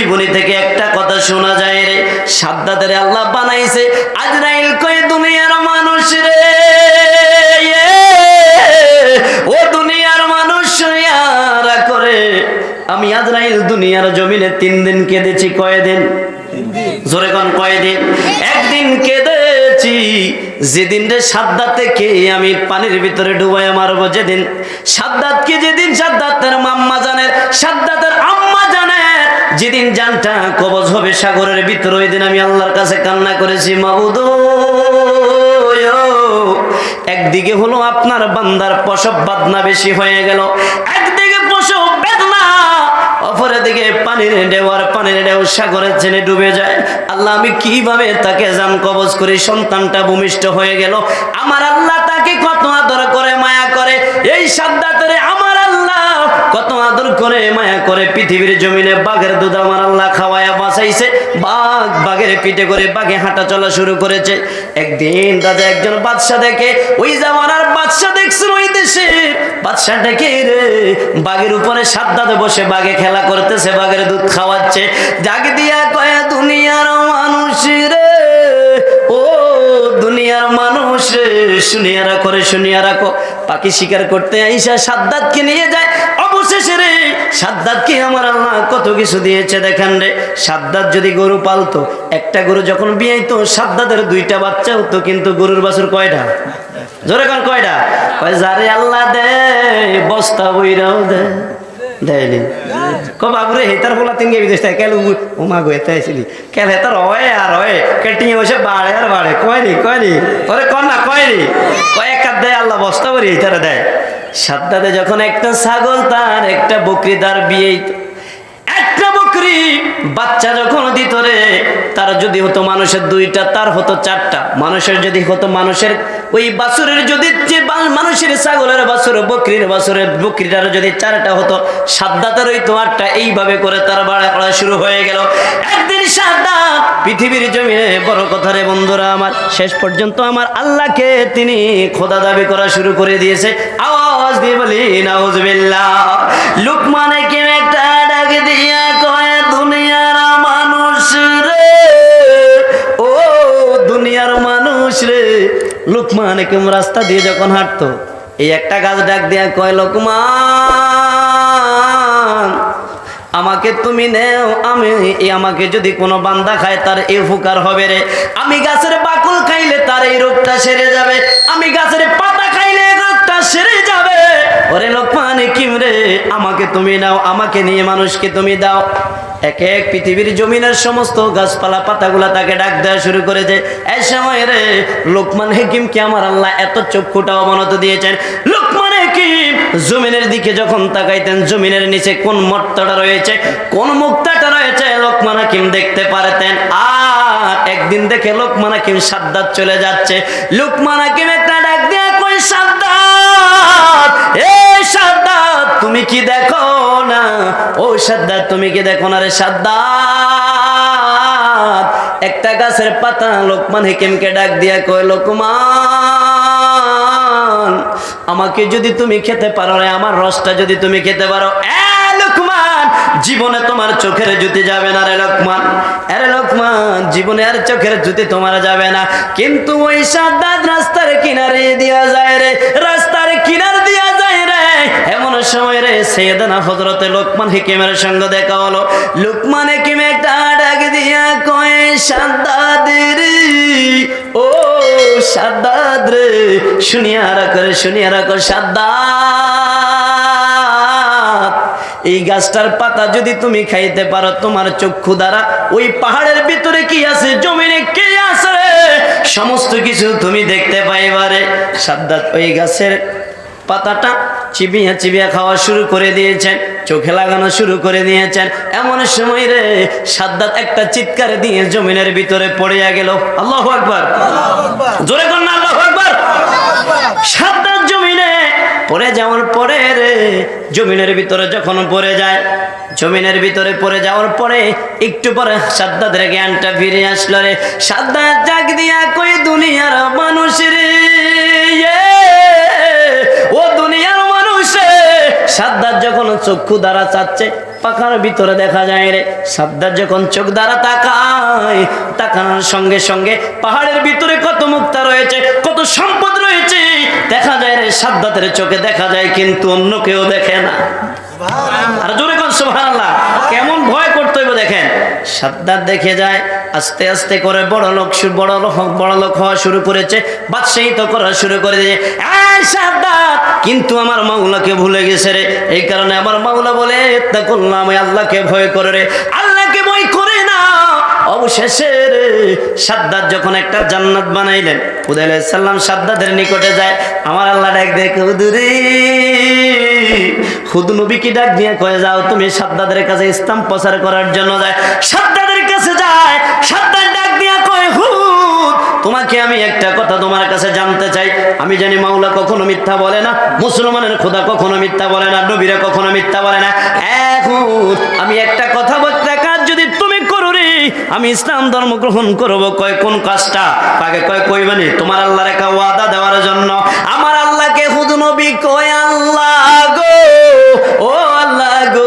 জীবনী থেকে একটা কথা শোনা যায় রে। সাদ্দাতের আল্লাহ বানাইছে, আজরাইল কয়ে, দুনিয়ার মানুষ রে ও দুনিয়ার মানুষ শুনিয়ারা করে। আমি আজরাইল দুনিয়ার জমিনে তিন দিন কেঁদেছি, কয়দিন? জোরে কোন, কয়দিন? একদিন কেঁদেছি, যেদিন রে সাদ্দাতে কে আমি পানির ভিতরে ডুবাই মারবো, যেদিন। সাদ্দাতকে যেদিন সাদ্দাতের মাম্মা জানে সাদ্দাতের আম্মা জানে যেদিন জানটা কবজ হবে সাগরের ভিতরে ওই দিন আমি আল্লাহর কাছে কান্না করেছি, মাবুদ একদিকে হলো আপনার বান্দার প্রসব বাদনা বেশি হয়ে গেল, একদিকে প্রসব বেদনা অপরের দিকে পানির ঢেউয়ার পানির ঢেউ সাগরের চেনে ডুবে যায়। আল্লাহ, আমি কীভাবে তাকে জান কবজ করি? সন্তানটা ভূমিষ্ঠ হয়ে গেল। আমার আল্লাহ তাকে কত আদর করে, মায়া করে? এই সাদ্দাতরে আমার কত আদর করে, মায়া করে পৃথিবীর জমিনে বাঘের দুধ আমার আল্লাহ খাওয়ায়া বাঁচাইছে। বাঘ বাঘের পিঠে করে বাঘে হাঁটা চলা শুরু করেছে। একদিন দাদা একজন বাদশা দেখে, ওই জামানার বাদশা দেখছিল ওই দেশে? বাদশা ডেকে, রে, বাঘের উপরে সাত দাদে বসে বাঘে খেলা করতেছে, বাঘের দুধ খাওয়াচ্ছে। জাগ দিয়া কয়া দুনিয়ার মানুষ রে। দুনিয়ার মানুষ শুনিয়া রাখো রে, শুনিয়া রাখো। পাখি শিকার করতে আইসা সাদ্দাতকে নিয়ে যায়। অবশেষে রে, সাদ্দাতকে আমার আল্লাহ কত কিছু দিয়েছে, দেখেন রে। সাদ্দাত যদি গরু পালতো, একটা গরু যখন বিয়াইতো, সাদ্দাতের দুইটা বাচ্চা হতো, কিন্তু গরুর বাছুর কয়টা? জোরে কয়টা? কয়, যারে আল্লাহ দে, বস্তা বইরাও দে। দেয়নি ক বাবুরে হেতার বলা তিন গেবি দেশ কেল উমা গো এতে আইছিলি। কেন হেতার হয় আর হয় কেটিং বসে বাড়ে আর বাড়ে। কয়নি কয়নি ওরে কন না কয়নি কয়েক হাত দেয়, আল্লাহ বস্তা করি হেতারে দেয়। সাদ্দাতে যখন একটা ছাগল, তার একটা বকরি, তার বিয়ে একটা বকরি বাচ্চা যখন দিত রে তার যদি হতো মানুষের দুইটা, তার হতো চারটা। মানুষের যদি হতো মানুষের ওই বাছুরের যদি যে মানুষের ছাগলের বাছুর, বকরির বাছুরের বকরিটার যদি চারটা হতো, সাদ্দাতের ওই তো আটটা এইভাবে করে তার বাড়া শুরু হয়ে গেল। একদিন সাদ্দাত পৃথিবীর জমিনে, বড় কথা রে বন্ধুরা আমার, শেষ পর্যন্ত আমার আল্লাহকে তিনি খোদা দাবি করা শুরু করে দিয়েছে। আওয়াজ দিয়ে বলি, নাউজুবিল্লাহ। লুকমানে কেন একটা ডাক দিয়া মানুষ রে। লুকমান কেম রাস্তা দিয়ে যখন হাঁটতো, এই একটা গাছ ডাক দিয়া কয়, লোকমান, আমাকে তুমি নেও, আমি আমাকে যদি কোনো বান্দা খায়, তার এ উপকার হবে রে। আমি গাছের বাকল খাইলে তার এই রোগটা সেরে যাবে। আমি গাছের পাতা খাইলে রোগটা সেরে যাবে। ওরে লোকমান কিম রে, আমাকে তুমি নাও, আমাকে নিয়ে মানুষকে তুমি দাও। এক এক পৃথিবীর জমিনের সমস্ত গাছপালা, পাতাগুলা তাকে ডাক দেওয়া শুরু করেছে এই সময় রে, লোকমান হেকিমকে আমার আল্লাহ এত চক্ষুটা অবনত দিয়েছেন? লোকমান হাকিম জমিনের দিকে যখন তাকাইতেন, জমিনের নিচে কোন মর্তটা রয়েছে, কোন মুক্তাটা রয়েছে, লোকমান হাকিম দেখতে পারতেন। আর একদিন দেখে লোকমান হাকিম সাদ্দাত চলে যাচ্ছে। লোকমান হাকিম একটা ডাক দিয়ে কই সাদ্দাত, এ সাদ্দাত! তুমি কি দেখো না? ও সাদ্দাত তুমি কি দেখো না রে সাদ্দাত একটা গাছের পাতা লোকমান হেকিমকে ডাক দিয়া কয়, লোকমান, আমাকে যদি তুমি খেতে পারো রে, আমার রসটা যদি তুমি খেতে পারো জীবনে তোমার চোখের জুতি যাবে না রে লোকমান। আরে লোকমান, জীবনে আর চোখের জুতি তোমার যাবে না। কিন্তু ওই সাদ্দাত রাস্তার কিনারে দিয়া যায় রে, রাস্তার কিনার সময় রে সৈয়দানা হজরতে লোকমান হিকিমের সঙ্গে দেখা হলো। লোকমান হিকিম একটা ডাক দিয়া কয় সাদ্দাদের ও সাদ্দাদ রে, শুনিয়া রাখো রে, শুনিয়া রাখো সাদ্দাত। এই গাছটার পাতা যদি তুমি খাইতে পারো, তোমার চক্ষু দ্বারা ওই পাহাড়ের ভিতরে কি আছে, জমিনে কি আছে সমস্ত কিছু তুমি দেখতে পাইবারে সাদ্দাত ওই গাছের পাতাটা চিবিয়া চিবিয়া খাওয়া শুরু করে দিয়েছেন, চোখে লাগানো শুরু করে দিয়েছেন। এমন সময় রে, সাদ্দাত একটা চিৎকার দিয়ে জমিনের ভিতরে পড়িয়া গেল। আল্লাহ আকবার। জোরে কর না, আল্লাহ আকবার। সাদ্দাত জমিনে পড়ে যাওয়ার পরে রে, জমিনের ভিতরে যখন পড়ে যায়, জমিনের ভিতরে পড়ে যাওয়ার পরে একটু পরে সাদ্দাদের জ্ঞানটা ফিরে আসলো রে। সাদ্দাত জাগ দিয়া কই দুনিয়ার মানুষ রে? ও দুনিয়ার মানুষ রে। সাদ্দাত যখন চক্ষু দ্বারা চাচ্ছে, পাখার ভিতরে দেখা যায় রে, সাদ্দার যখন চোখ দ্বারা তাকায়, তাকানোর সঙ্গে সঙ্গে পাহাড়ের ভিতরে কত মুক্তা রয়েছে, কত সম্পদ রয়েছে, দেখা যায় রে, সাদ্দাতের চোখে দেখা যায় কিন্তু অন্য কেউ দেখে না আর জোরে কোন, সুবহানাল্লাহ, কেমন ভয় করতে হইব দেখেন, সাদ্দাত দেখে যায় আস্তে আস্তে করে বড় লোক বড় লোক বড় লোক হওয়া শুরু করেছে, বাদশাহী তো করা শুরু করে দিয়েছে কিন্তু আমার মাওলাকে ভুলে গেছে রে। এই কারণে আমার মাওলা বলে তা করলাম আল্লাহকে ভয় করে রে। আল্লাহকে ভয় করে না। অবশেষে রে সাদ্দাত যখন একটা জান্নাত বানাইলেন সাল্লাম সাদ্দাতের নিকটে যায়, আমার আল্লাহ ডাক দেখে কি ডাক দিয়ে কয়ে, যাও, তুমি সাদ্দাদের কাছে ইসলাম প্রচার করার জন্য যায়। সাদ্দাদের তোমাকে আমি একটা কথা তোমার কাছে জানতে চাই। আমি জানি মাওলা কখনো মিথ্যা বলে না, মুসলমানের খোদা কখনো মিথ্যা বলে না, নবীরা কখনো মিথ্যা বলে না। এখন আমি একটা কথা বলতে কাজ যদি তুমি করো রে, আমি ইসলাম ধর্ম গ্রহণ করব। কয় কোন কাজটা? তাকে কয় কইবানি তোমার আল্লাহর একটা ওয়াদা দেওয়ার জন্য। আমার আল্লাহকে হুদ নবী কয়, আল্লাহ গো, ও গো,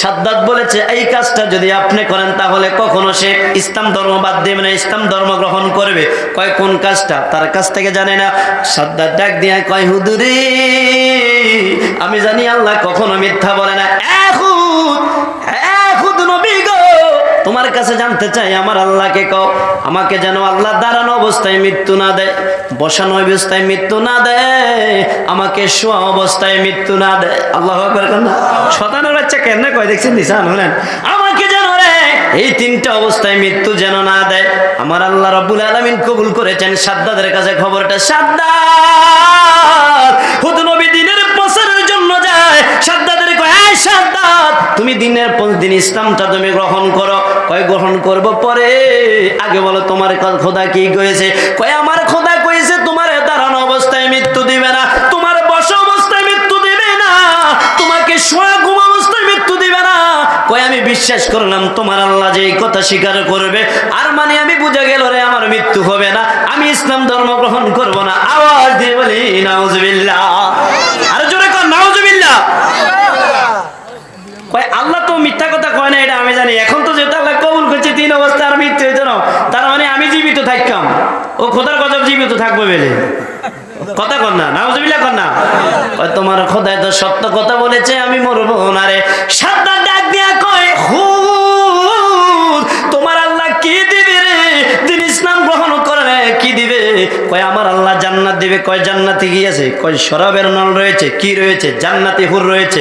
সাদ্দাত বলেছে, এই কাজটা যদি আপনি করেন, তাহলে কখনো সে ইসলাম ধর্ম বাদ দেবে না, ইসলাম ধর্ম গ্রহণ করবে। কয়, কোন কাজটা? তার কাছ থেকে জানে না। সাদ্দাত ডাক দিয়ে কয় হুদুরি আমি জানি আল্লাহ কখনো মিথ্যা বলে না। তোমার কাছে জানতে চাই, আমার আল্লাহকে কও। আমাকে যেন আল্লাহ দাঁড়ানো অবস্থায় মৃত্যু না দেয়, বসানো অবস্থায় মৃত্যু না দেয়, আমাকে শোয়া অবস্থায় মৃত্যু না দেয়। আল্লাহ শতানের বাচ্চা কেন কয়? দেখছেন নিশান হলেন। আমাকে যেন এই তিনটা অবস্থায় মৃত্যু যেন না দেয়, আমার আল্লাহ রব্বুল আলমিন কবুল করেছেন সাদ্দাদের কাছে খবরটা সাদ্দাদ হুদ নবী দিনের প্রচারের জন্য যায়, সাদ্দাদের কয়, "এই সাদ্দাদ তুমি দিনের পর দিন ইসলামটা তুমি গ্রহণ করো। কয়, গ্রহণ করব পরে। আগে বলো, তোমার খোদা কি কয়েছে কয়, আমার খোদা বিশ্বাস করলাম, তোমার আল্লাহ যে এই কথা স্বীকার করবে, আর মানে আমি বুঝে গেল রে, আমার মৃত্যু হবে না। আমি ইসলাম ধর্ম গ্রহণ করব না। আওয়াজ দিয়ে বলি আর জোরে কর আল্লাহ তো মিথ্যা কথা কয় না, এটা আমি জানি। এখন তো যেহেতু আল্লাহ কবুল করছে, তিন অবস্থা আর মৃত্যু হইতো তার মানে আমি জীবিত থাকতাম। ও খোদার গজব জীবিত থাকব বেলে। কথা কর না, নাউজুবিল্লাহ কর না। তোমার খোদায় তো সত্য কথা বলেছে, আমি মরবো না রে। সাতটা দিবে কয় জান্নাতে গিয়েছে কয় শরাবের নল রয়েছে, কি রয়েছে? জান্নাতি হুর রয়েছে।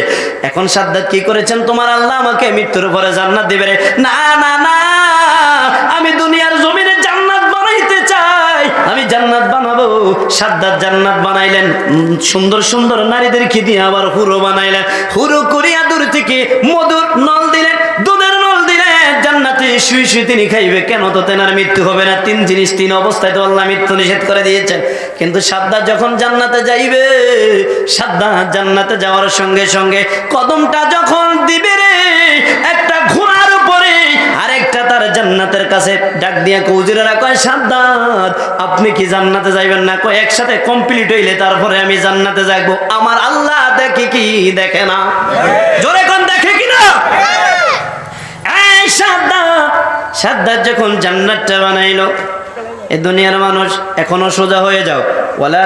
এখন সাদ্দাত কি করেছেন? তোমার আল্লাহ আমাকে মৃত্যুর পরে জান্নাত দিবে না না না, আমি দুনিয়ার জমিনে জান্নাত বানাইতে চাই। আমি জান্নাত বানাবো। সাদ্দাত জান্নাত বানাইলেন। সুন্দর সুন্দর নারীদের কি দিয়ে আবার হুরো বানাইলেন? হুরো করিয়া দূর থেকে মধুর নল দিলেন। দুধের নল শুয়ে শুয়ে তিনি খাইবে। কেন তো তেনার মৃত্যু হবে না? তিন জিনিস, তিন অবস্থায় তো আল্লাহ মৃত্যু নিষেধ করে দিয়েছেন। কিন্তু সাদ্দাত যখন জান্নাতে যাইবে সাদ্দাত জান্নাতে যাওয়ার সঙ্গে সঙ্গে কদমটা যখন দিবে রে, একটা ঘোড়ার উপরে, আরেকটা তার জান্নাতের কাছে ডাক দিয়া কৌজুরেরা কয়, সাদ্দাত, আপনি কি জান্নাতে যাইবেন না? কয়, একসাথে কমপ্লিট হইলে তারপরে আমি জান্নাতে যাইবো। আমার আল্লাহ দেখে কি দেখে না? জোরে কোন, দেখে কি না? এই সাদ্দাত! সাদ্দাত যখন জান্নাতটা বানাইলো এ দুনিয়ার মানুষ এখনও সোজা হয়ে যাও। ওয়ালা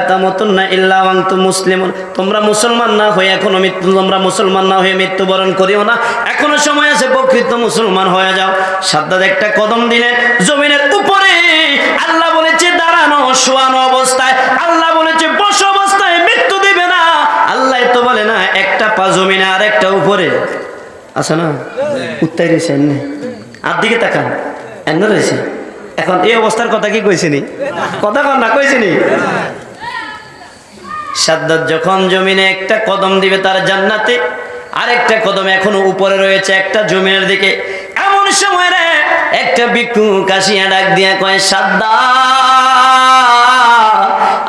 ইল্লা মুসলিমুন। তোমরা মুসলমান না হয়ে এখনও মৃত্যু তোমরা মুসলমান না হয়ে মৃত্যুবরণ করিও না। এখনও সময় আছে প্রকৃত মুসলমান হয়ে যাও। একটা কদম দিলেন জমিনের উপরে। আল্লাহ বলেছে দাঁড়ানো শোয়ানো অবস্থায়। আল্লাহ বলেছে বস অবস্থায় মৃত্যু দিবে না। আল্লাহ তো বলে না একটা পা জমিনে আর একটা উপরে। আছে না? উত্তাই রয়েছে আর দিকে তাকান। এমন রয়েছে এখন এই অবস্থার কথা কি কইছিনি? কথা কন না, কইছিনি? সাদ্দাত যখন জমিনে একটা কদম দিবে তার জান্নাতে, আরেকটা কদম এখনও উপরে রয়েছে একটা জমিনের দিকে। এমন সময় রে, একটা বিক্ষু কাশিয়া ডাক দিয়া কয়, সাদ্দাত,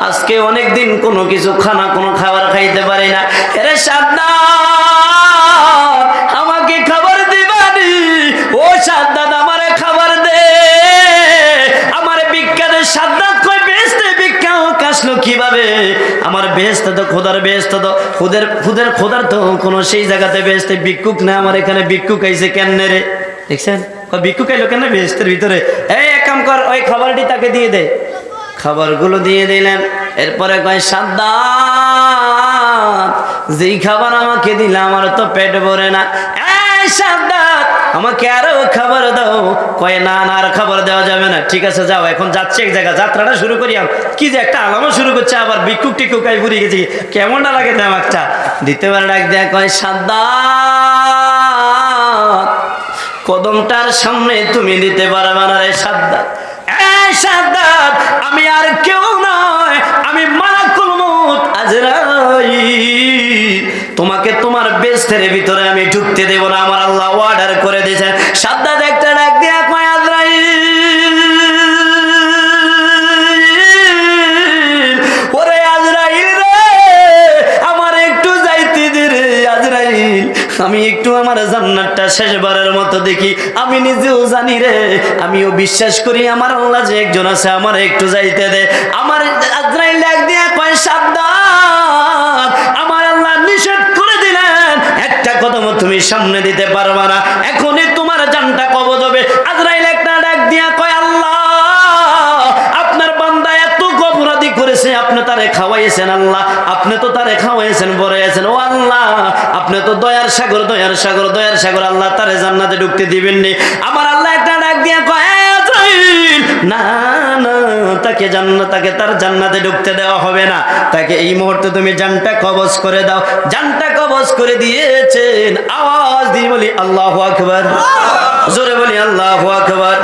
আজকে অনেক দিন কোনো কিছু খানা, কোনো খাবার খাইতে পারি না। এরে কীভাবে আমার বেহেস্ত তো, খোদার বেহেস্ত তো, খুদের খুদের খোদার তো কোনো সেই জায়গাতে বেহেস্তে ভিক্ষুক না, আমার এখানে ভিক্ষুক আইছে কেন রে? দেখছেন? ভিক্ষুক আইলো কেন বেহেস্তের ভিতরে? এই এক কাম কর, ওই খাবারটি তাকে দিয়ে দে। খাবারগুলো দিয়ে দিলেন, এরপরে কয়, সাদ্দাত, যেই খাবার আমাকে দিলে আমার তো পেট ভরে না। এই সাদ্দাত আমাকে আরও খাবার দাও। কয়, না না, আর খাবার দেওয়া যাবে না। ঠিক আছে, যাও, এখন যাচ্ছে এক জায়গা যাত্রাটা শুরু করি কি যে একটা আলামো শুরু করছে, আবার বিক্ষুক টিক্ষুক আই ঘুরে গেছি। কেমনটা লাগে দাম একটা? দ্বিতীয়বার ডাক দেয়া কয় সাদ্দাত কদমটার সামনে তুমি দিতে পারবে না রে সাদ্দাত আমি আর কেউ নয়, আমি মালাকুল মউত আজরাইল। তোমাকে তোমার বেস্তের ভিতরে আমি ঢুকতে দেব না, আমার আল্লাহ অর্ডার করে দিয়েছেন। সাদ্দাত একটা ডাক দিয়া আমি একটু আমার জান্নাতটা শেষবারের মতো দেখি, আমি নিজেও জানি রে, আমিও বিশ্বাস করি আমার আল্লাহ যে একজন আছে, আমার একটু যাইতে দে। আমার আজরাইল ডাক দিয়া কয় সাবধান সামনে দিতে পারবা না। এখনই তোমার জানটা কবজ হবে। আজরাইল একটা ডাক দিয়া কয় ঢুকতে আমার আল্লাহ ডাক না না তাকে তার জান্নাতে ঢুকতে দেওয়া হবে না। তাকে এই মুহূর্তে তুমি জানটা কবজ করে দাও। জানটা কবজ করে দিয়েছেন। আওয়াজ দিয়ে বলি আল্লাহ আকবর। জোরে বলি আল্লাহ আকবার।